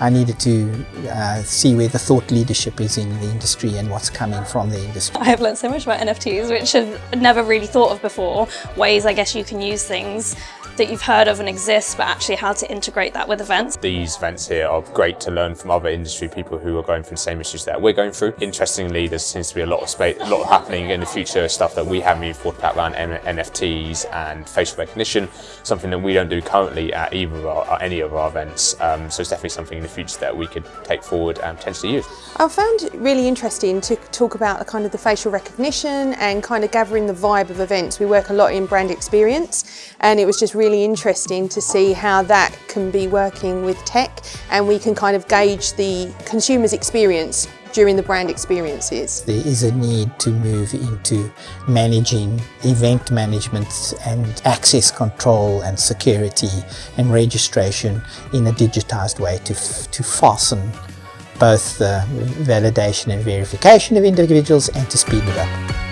I needed to uh, see where the thought leadership is in the industry and what's coming from the industry. I have learned so much about NFTs, which I've never really thought of before. Ways I guess you can use things that you've heard of and exist, but actually how to integrate that with events. These events here are great to learn from other industry people who are going through the same issues that we're going through. Interestingly, there seems to be a lot of space, a lot happening in the future, stuff that we haven't even thought about around NFTs and facial recognition, something that we don't do currently at either of our, any of our events. Um, so it's definitely something future that we could take forward and potentially use. I found it really interesting to talk about the kind of the facial recognition and kind of gathering the vibe of events. We work a lot in brand experience and it was just really interesting to see how that can be working with tech and we can kind of gauge the consumer's experience during the brand experiences. There is a need to move into managing event management and access control and security and registration in a digitized way to, to fasten both the validation and verification of individuals and to speed it up.